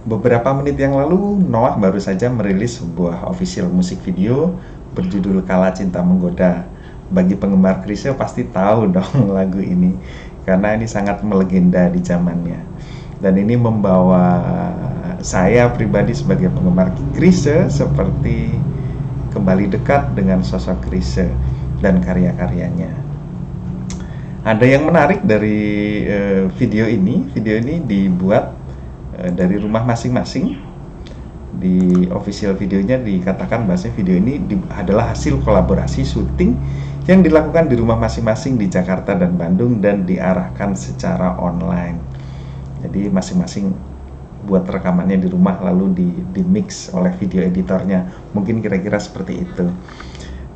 Beberapa menit yang lalu, Noah baru saja merilis sebuah official musik video berjudul Kala Cinta Menggoda. Bagi penggemar Krisye pasti tahu dong lagu ini, karena ini sangat melegenda di zamannya. Dan ini membawa saya pribadi sebagai penggemar Krisye seperti kembali dekat dengan sosok Krisye dan karya-karyanya. Ada yang menarik dari uh, video ini, video ini dibuat dari rumah masing-masing di official videonya dikatakan bahwa video ini di, adalah hasil kolaborasi syuting yang dilakukan di rumah masing-masing di Jakarta dan Bandung dan diarahkan secara online. Jadi masing-masing buat rekamannya di rumah lalu di, di mix oleh video editornya. Mungkin kira-kira seperti itu.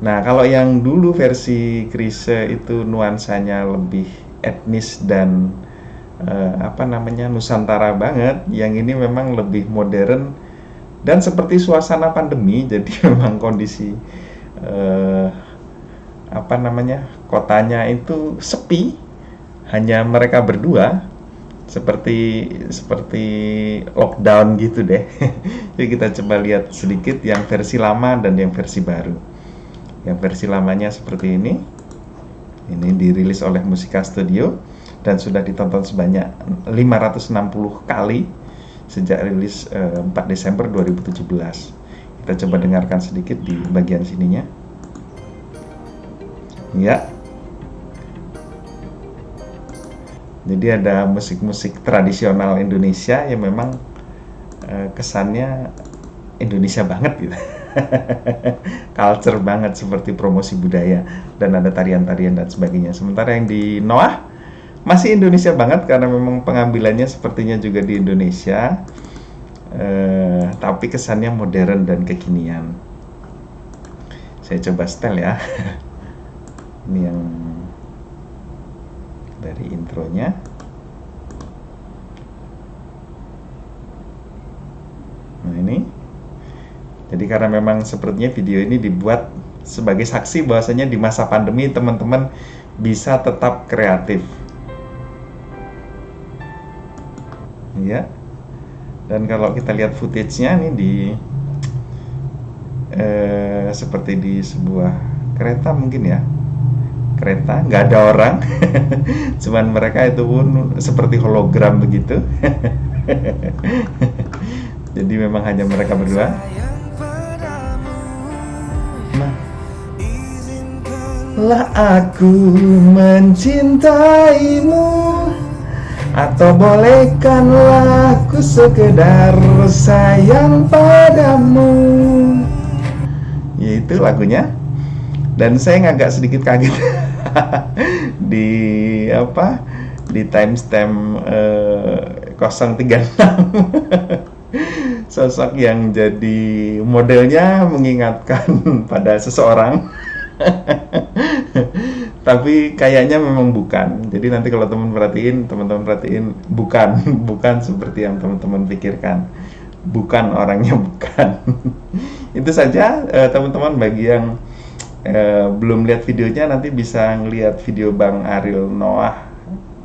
Nah, kalau yang dulu versi Krise itu nuansanya lebih etnis dan uh, apa namanya Nusantara banget. Yang ini memang lebih modern dan seperti suasana pandemi. Jadi memang kondisi uh, apa namanya kotanya itu sepi, hanya mereka berdua seperti seperti lockdown gitu deh. Jadi kita coba lihat sedikit yang versi lama dan yang versi baru. Yang versi lamanya seperti ini. Ini dirilis oleh Musika Studio dan sudah ditonton sebanyak 560 kali sejak rilis eh, 4 Desember 2017. Kita coba dengarkan sedikit di bagian sininya. Ya. Jadi ada musik-musik tradisional Indonesia yang memang eh, kesannya Indonesia banget gitu. Culture banget seperti promosi budaya dan ada tarian-tarian dan sebagainya. Sementara yang di Noah masih Indonesia banget karena memang pengambilannya sepertinya juga di Indonesia. Eh, tapi kesannya modern dan kekinian. Saya coba setel ya. Ini yang dari intronya. Nah ini. Jadi karena memang sepertinya video ini dibuat sebagai saksi bahwasanya di masa pandemi teman-teman bisa tetap kreatif ya dan kalau kita lihat footage-nya ini di eh, seperti di sebuah kereta mungkin ya. Kereta nggak ada orang. Cuman mereka itu pun seperti hologram begitu. Jadi memang hanya mereka berdua. Lah aku mencintaimu atau bolehkanlah ku sekedar sayang padamu? Yaitu lagunya. Dan saya agak sedikit kaget Di apa Di timestamp eh, 036 Sosok yang jadi modelnya mengingatkan pada seseorang tapi kayaknya memang bukan. Jadi nanti kalau teman perhatiin teman-teman perhatiin bukan. Bukan seperti yang teman-teman pikirkan. Bukan orangnya bukan. Itu saja eh, teman-teman. Bagi yang eh, belum lihat videonya nanti bisa ngelihat video Bang Ariel Noah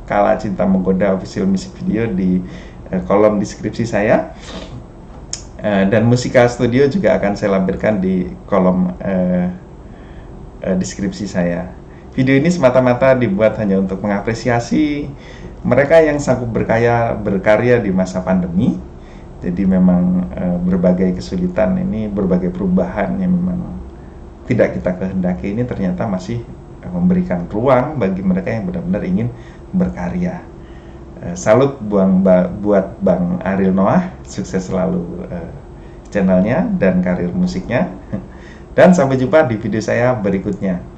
Kala Cinta Menggoda official music video di eh, kolom deskripsi saya. Eh, dan Musika Studio juga akan saya lampirkan di kolom eh, eh, deskripsi saya Video ini semata-mata dibuat hanya untuk mengapresiasi mereka yang sanggup berkaya berkarya di masa pandemi. Jadi memang e, berbagai kesulitan ini, berbagai perubahan yang memang tidak kita kehendaki ini ternyata masih e, memberikan ruang bagi mereka yang benar-benar ingin berkarya. E, salut buang ba, buat Bang Ariel Noah, sukses selalu e, channelnya dan karir musiknya. Dan sampai jumpa di video saya berikutnya.